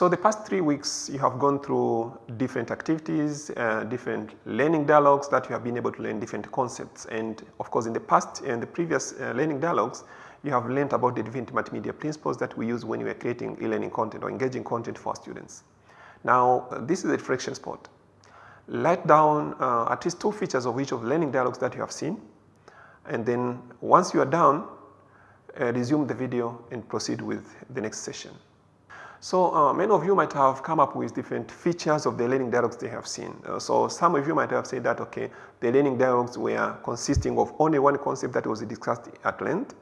So the past three weeks you have gone through different activities, uh, different learning dialogues that you have been able to learn different concepts and of course in the past and the previous uh, learning dialogues you have learned about the different multimedia principles that we use when we are creating e-learning content or engaging content for students. Now uh, this is a reflection spot. Write down uh, at least two features of each of the learning dialogues that you have seen and then once you are done uh, resume the video and proceed with the next session. So uh, many of you might have come up with different features of the learning dialogues they have seen. Uh, so some of you might have said that okay the learning dialogues were consisting of only one concept that was discussed at length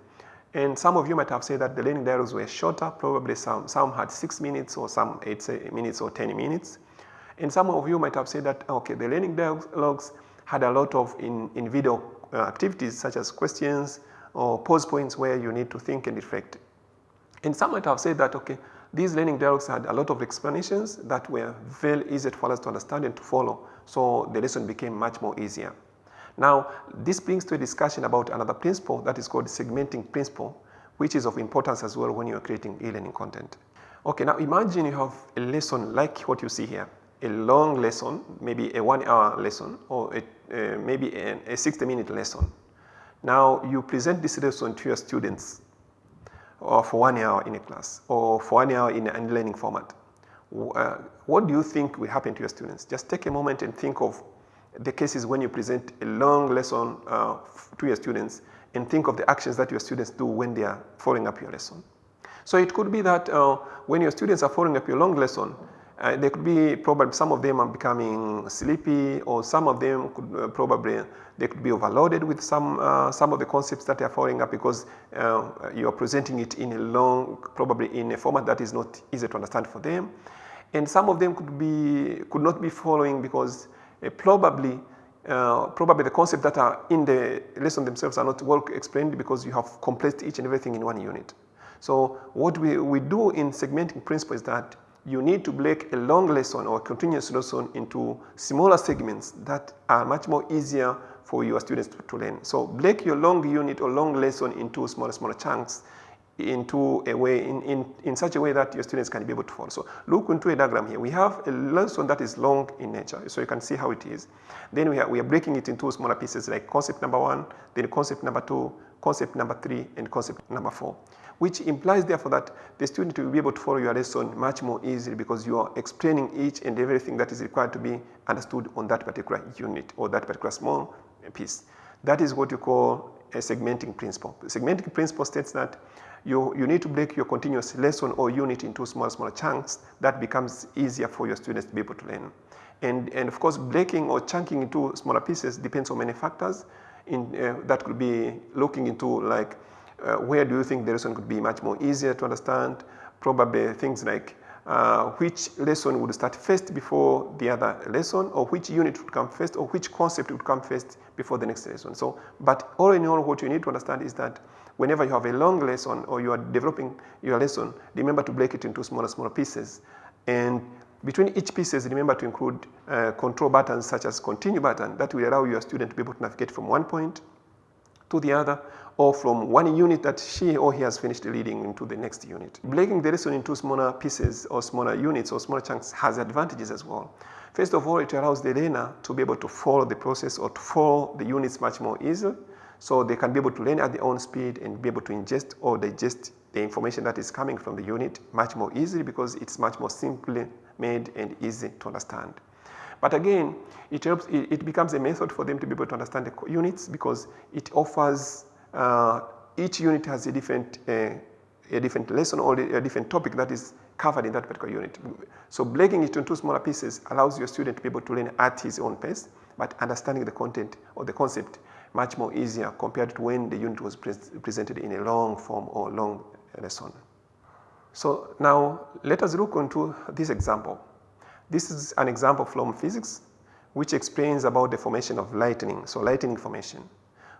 and some of you might have said that the learning dialogues were shorter, probably some, some had 6 minutes or some 8 minutes or 10 minutes. And some of you might have said that okay, the learning dialogues had a lot of in, in video uh, activities such as questions or pause points where you need to think and reflect. And some might have said that okay, these learning dialogues had a lot of explanations that were very easy for us to understand and to follow. So the lesson became much more easier. Now this brings to a discussion about another principle that is called segmenting principle which is of importance as well when you are creating e-learning content. Okay, now imagine you have a lesson like what you see here, a long lesson, maybe a one hour lesson or a, uh, maybe a, a 60 minute lesson. Now you present this lesson to your students or for one hour in a class or for one hour in an e-learning format. Uh, what do you think will happen to your students? Just take a moment and think of the cases when you present a long lesson uh, to your students and think of the actions that your students do when they are following up your lesson. So it could be that uh, when your students are following up your long lesson, uh, they could be probably some of them are becoming sleepy or some of them could uh, probably they could be overloaded with some uh, some of the concepts that are following up because uh, you are presenting it in a long probably in a format that is not easy to understand for them and some of them could be could not be following because uh, probably uh, probably the concepts that are in the lesson themselves are not well explained because you have compressed each and everything in one unit. So what we, we do in segmenting principle is that you need to break a long lesson or continuous lesson into smaller segments that are much more easier for your students to, to learn. So break your long unit or long lesson into smaller, smaller chunks into a way in, in, in such a way that your students can be able to follow. So look into a diagram here. We have a lesson that is long in nature, so you can see how it is. Then we are, we are breaking it into smaller pieces like concept number one, then concept number two, concept number three, and concept number four, which implies therefore that the student will be able to follow your lesson much more easily because you are explaining each and everything that is required to be understood on that particular unit or that particular small piece. That is what you call a segmenting principle. The segmenting principle states that you, you need to break your continuous lesson or unit into small, small chunks that becomes easier for your students to be able to learn. And, and of course, breaking or chunking into smaller pieces depends on many factors. In, uh, that could be looking into like uh, where do you think the lesson could be much more easier to understand, probably things like uh, which lesson would start first before the other lesson or which unit would come first or which concept would come first before the next lesson. So, but all in all what you need to understand is that whenever you have a long lesson or you are developing your lesson, remember to break it into smaller, smaller pieces. And between each pieces, remember to include uh, control buttons such as continue button that will allow your student to be able to navigate from one point to the other or from one unit that she or he has finished reading into the next unit. Breaking the lesson into smaller pieces or smaller units or smaller chunks has advantages as well. First of all, it allows the learner to be able to follow the process or to follow the units much more easily so they can be able to learn at their own speed and be able to ingest or digest the information that is coming from the unit much more easily because it's much more simply made and easy to understand. But again, it helps, it, becomes a method for them to be able to understand the units because it offers, uh, each unit has a different, uh, a different lesson or a different topic that is covered in that particular unit. So breaking it into smaller pieces allows your student to be able to learn at his own pace, but understanding the content or the concept much more easier compared to when the unit was pre presented in a long form or long lesson. So now let us look into this example. This is an example from physics which explains about the formation of lightning, so lightning formation.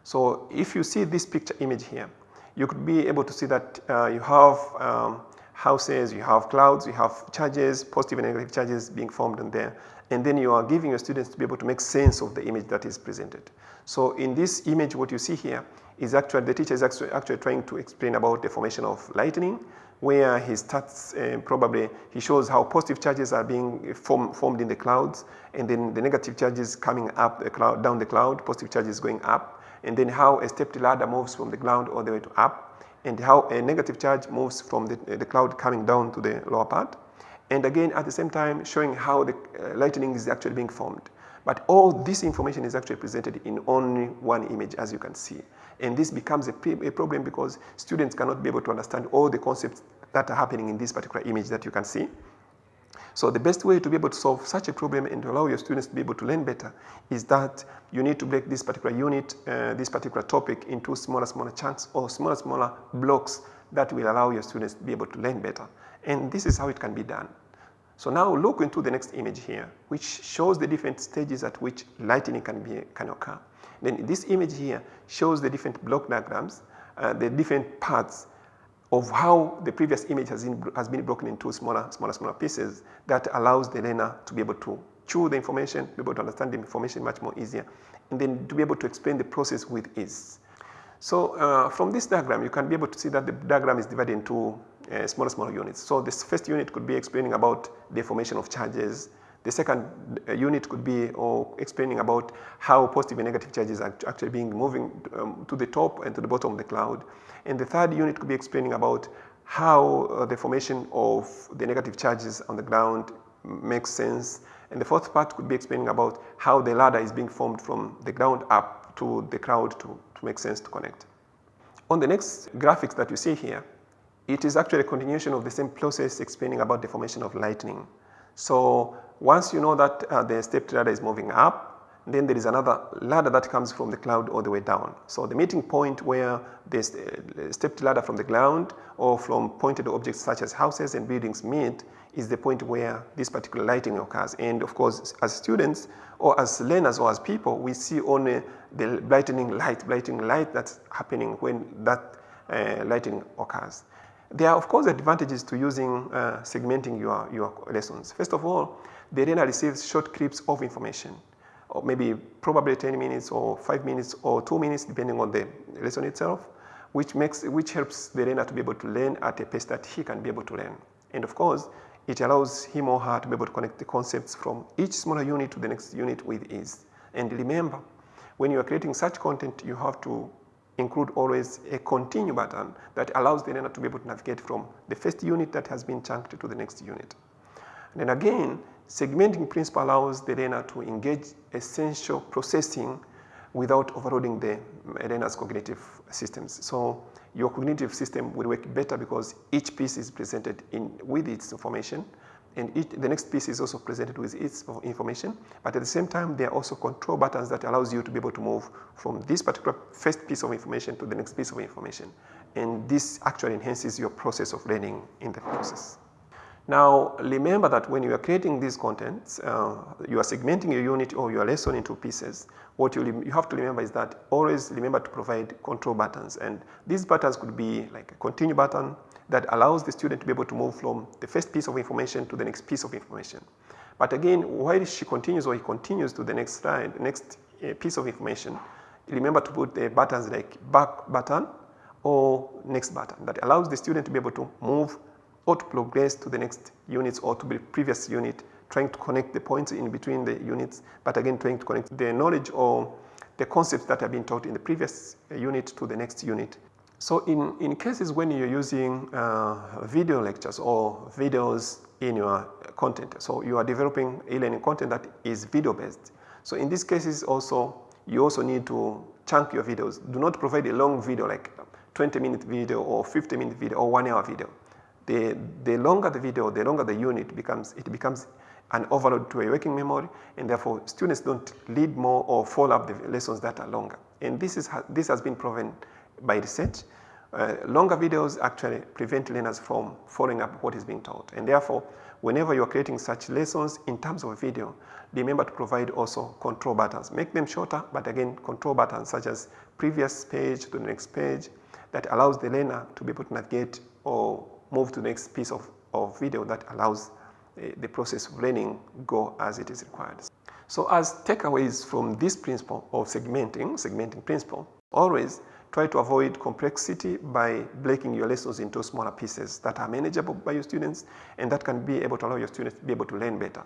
So if you see this picture image here, you could be able to see that uh, you have um, houses, you have clouds, you have charges, positive and negative charges being formed in there and then you are giving your students to be able to make sense of the image that is presented. So in this image what you see here is actually the teacher is actually, actually trying to explain about the formation of lightning where he starts uh, probably, he shows how positive charges are being form, formed in the clouds and then the negative charges coming up the cloud, down the cloud, positive charges going up and then how a stepped ladder moves from the ground all the way to up and how a negative charge moves from the, the cloud coming down to the lower part. And again at the same time showing how the uh, lightning is actually being formed. But all this information is actually presented in only one image as you can see. And this becomes a, a, problem because students cannot be able to understand all the concepts that are happening in this particular image that you can see. So the best way to be able to solve such a problem and to allow your students to be able to learn better is that you need to break this particular unit, uh, this particular topic into smaller, smaller chunks or smaller, smaller blocks that will allow your students to be able to learn better. And this is how it can be done. So now look into the next image here, which shows the different stages at which lightning can, be, can occur. Then this image here shows the different block diagrams, uh, the different parts of how the previous image has been, has been broken into smaller, smaller, smaller pieces that allows the learner to be able to chew the information, be able to understand the information much more easier, and then to be able to explain the process with ease. So uh, from this diagram, you can be able to see that the diagram is divided into uh, smaller, smaller units. So this first unit could be explaining about the formation of charges, the second uh, unit could be explaining about how positive and negative charges are actually being moving um, to the top and to the bottom of the cloud. And the third unit could be explaining about how uh, the formation of the negative charges on the ground makes sense. And the fourth part could be explaining about how the ladder is being formed from the ground up to the cloud to, to make sense to connect. On the next graphics that you see here, it is actually a continuation of the same process explaining about the formation of lightning. So once you know that uh, the stepped ladder is moving up, then there is another ladder that comes from the cloud all the way down. So the meeting point where the uh, stepped ladder from the ground or from pointed objects such as houses and buildings meet is the point where this particular lighting occurs. And of course, as students or as learners or as people, we see only the lightning light, lightning light that's happening when that uh, lighting occurs. There are of course advantages to using uh, segmenting your, your lessons. First of all, the learner receives short clips of information or maybe probably 10 minutes or 5 minutes or 2 minutes depending on the lesson itself which makes which helps the learner to be able to learn at a pace that he can be able to learn. And of course, it allows him or her to be able to connect the concepts from each smaller unit to the next unit with ease. And remember, when you are creating such content, you have to include always a continue button that allows the learner to be able to navigate from the first unit that has been chunked to the next unit. And then again, segmenting principle allows the learner to engage essential processing without overloading the learner's cognitive systems. So your cognitive system will work better because each piece is presented in with its information and each, the next piece is also presented with its information but at the same time there are also control buttons that allows you to be able to move from this particular first piece of information to the next piece of information and this actually enhances your process of learning in the process. Now remember that when you are creating these contents, uh, you are segmenting your unit or your lesson into pieces. What you, you have to remember is that always remember to provide control buttons and these buttons could be like a continue button, that allows the student to be able to move from the first piece of information to the next piece of information. But again, while she continues or he continues to the next slide, next uh, piece of information, remember to put the buttons like back button or next button that allows the student to be able to move or to progress to the next units or to the previous unit, trying to connect the points in between the units, but again trying to connect the knowledge or the concepts that have been taught in the previous uh, unit to the next unit so in, in cases when you're using uh, video lectures or videos in your content, so you are developing e-learning content that is video based. So in these cases also, you also need to chunk your videos. Do not provide a long video like 20 minute video or 50 minute video or one hour video. The, the longer the video, the longer the unit becomes, it becomes an overload to a working memory and therefore students don't read more or follow up the lessons that are longer. And this, is, this has been proven by research. Uh, longer videos actually prevent learners from following up what is being taught and therefore whenever you are creating such lessons in terms of video remember to provide also control buttons make them shorter but again control buttons such as previous page to the next page that allows the learner to be able to navigate or move to the next piece of, of video that allows uh, the process of learning go as it is required. So as takeaways from this principle of segmenting, segmenting principle, always try to avoid complexity by breaking your lessons into smaller pieces that are manageable by your students and that can be able to allow your students to be able to learn better.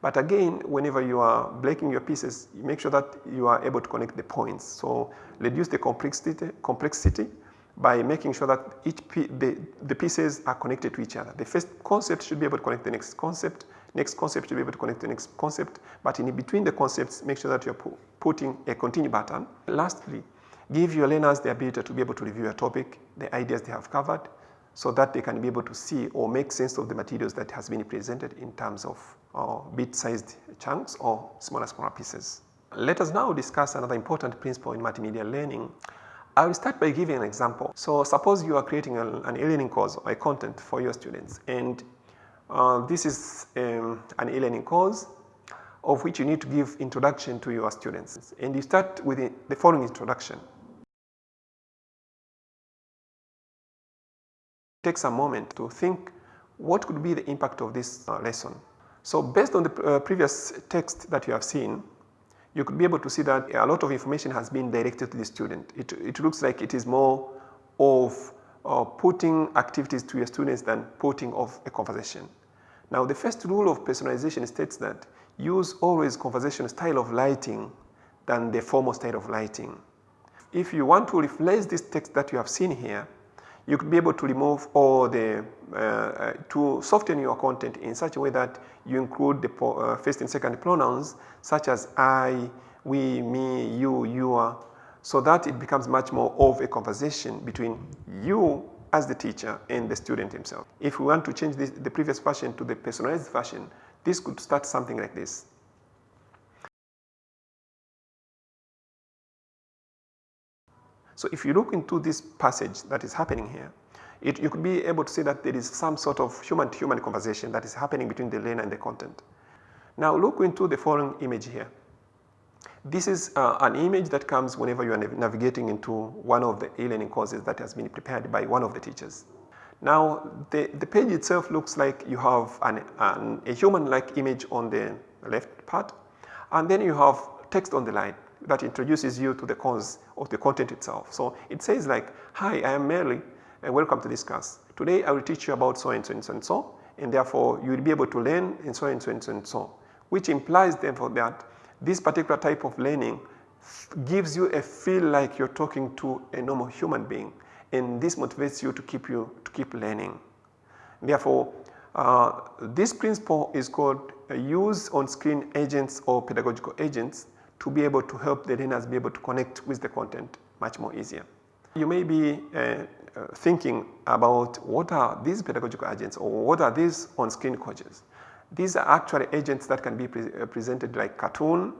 But again, whenever you are breaking your pieces, make sure that you are able to connect the points. So reduce the complexity, complexity by making sure that each the, the pieces are connected to each other. The first concept should be able to connect the next concept, next concept should be able to connect the next concept, but in between the concepts, make sure that you're pu putting a continue button. Lastly, give your learners the ability to be able to review a topic, the ideas they have covered, so that they can be able to see or make sense of the materials that has been presented in terms of uh, bit-sized chunks or smaller, smaller pieces. Let us now discuss another important principle in multimedia learning. I will start by giving an example. So suppose you are creating a, an e-learning course or a content for your students and uh, this is um, an e-learning course of which you need to give introduction to your students and you start with the following introduction. Take some moment to think what could be the impact of this uh, lesson. So based on the uh, previous text that you have seen, you could be able to see that a lot of information has been directed to the student. It, it looks like it is more of uh, putting activities to your students than putting of a conversation. Now the first rule of personalization states that use always conversation style of lighting than the formal style of lighting. If you want to replace this text that you have seen here, you could be able to remove all the, uh, uh, to soften your content in such a way that you include the uh, first and second pronouns such as I, we, me, you, your, so that it becomes much more of a conversation between you as the teacher and the student himself. If we want to change this, the previous version to the personalized version, this could start something like this. So if you look into this passage that is happening here, it, you could be able to see that there is some sort of human-to-human -human conversation that is happening between the learner and the content. Now look into the following image here. This is uh, an image that comes whenever you are navigating into one of the e-learning courses that has been prepared by one of the teachers. Now the, the page itself looks like you have an, an, a human-like image on the left part and then you have text on the right that introduces you to the cause of the content itself. So it says like, hi, I am Mary and welcome to this class. Today I will teach you about so and so and so and so and therefore you will be able to learn and so and so and so and so which implies therefore that this particular type of learning gives you a feel like you're talking to a normal human being and this motivates you to keep you to keep learning. Therefore, uh, this principle is called uh, use on-screen agents or pedagogical agents to be able to help the learners be able to connect with the content much more easier. You may be uh, uh, thinking about what are these pedagogical agents or what are these on-screen coaches. These are actually agents that can be pre uh, presented like cartoon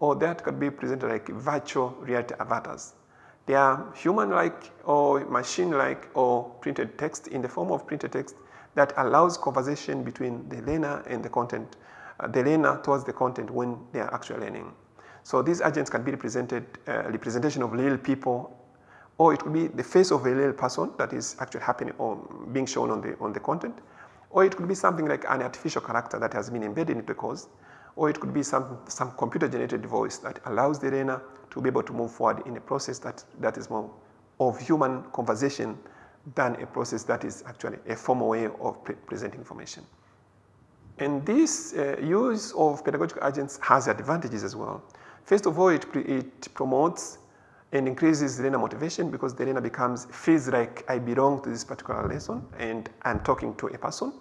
or that could be presented like virtual reality avatars. They are human-like or machine-like or printed text in the form of printed text that allows conversation between the learner and the content, uh, the learner towards the content when they are actually learning. So these agents can be represented, uh, representation of real people, or it could be the face of a real person that is actually happening or being shown on the, on the content, or it could be something like an artificial character that has been embedded into the course, or it could be some, some computer generated voice that allows the learner to be able to move forward in a process that, that is more of human conversation than a process that is actually a formal way of pre presenting information. And this uh, use of pedagogical agents has advantages as well. First of all, it, it promotes and increases learner motivation because the learner becomes feels like I belong to this particular lesson and I'm talking to a person.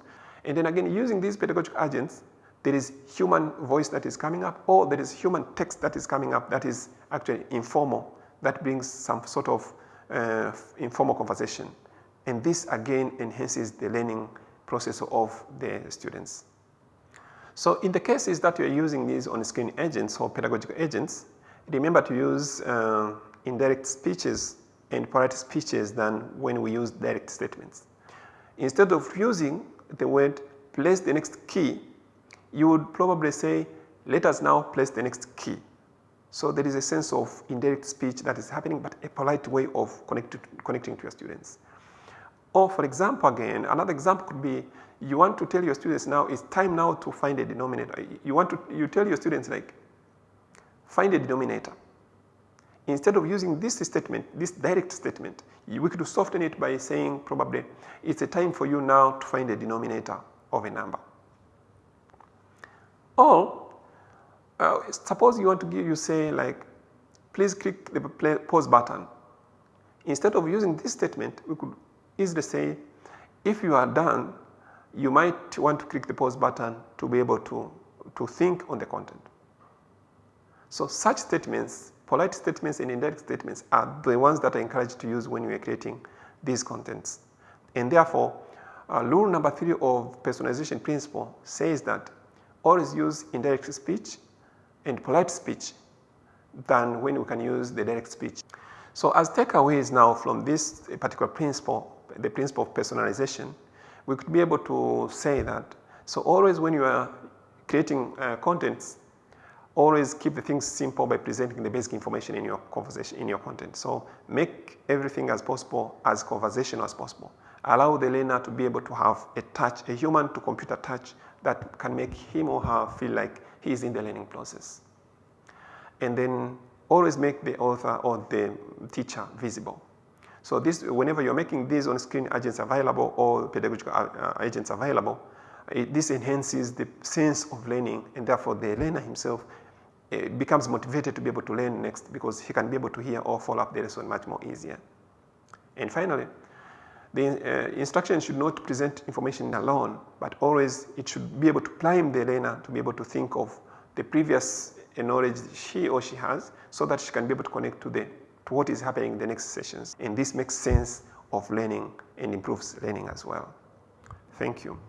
And then again, using these pedagogical agents, there is human voice that is coming up or there is human text that is coming up that is actually informal, that brings some sort of uh, informal conversation. And this again enhances the learning process of the students. So in the cases that you are using these on-screen agents or pedagogical agents, remember to use uh, indirect speeches and polite speeches than when we use direct statements. Instead of using the word place the next key, you would probably say let us now place the next key. So there is a sense of indirect speech that is happening but a polite way of connect connecting to your students. Or for example again, another example could be you want to tell your students now it's time now to find a denominator. You want to you tell your students like find a denominator. instead of using this statement, this direct statement, we could soften it by saying probably it's a time for you now to find a denominator of a number. Or uh, suppose you want to give you say like please click the pause button. Instead of using this statement we could easily say if you are done you might want to click the pause button to be able to, to think on the content. So such statements, polite statements and indirect statements are the ones that are encouraged to use when you are creating these contents. And therefore, uh, rule number 3 of personalization principle says that always use indirect speech and polite speech than when we can use the direct speech. So as takeaways now from this particular principle, the principle of personalization, we could be able to say that so always when you are creating uh, contents always keep the things simple by presenting the basic information in your conversation in your content. So make everything as possible as conversational as possible. Allow the learner to be able to have a touch, a human to computer touch that can make him or her feel like he is in the learning process. And then always make the author or the teacher visible. So this, whenever you're making these on-screen agents available or pedagogical uh, uh, agents available, it, this enhances the sense of learning and therefore the learner himself uh, becomes motivated to be able to learn next because he can be able to hear or follow up the lesson much more easier. And finally, the uh, instruction should not present information alone, but always it should be able to prime the learner to be able to think of the previous knowledge she or she has so that she can be able to connect to the to what is happening in the next sessions. And this makes sense of learning and improves learning as well. Thank you.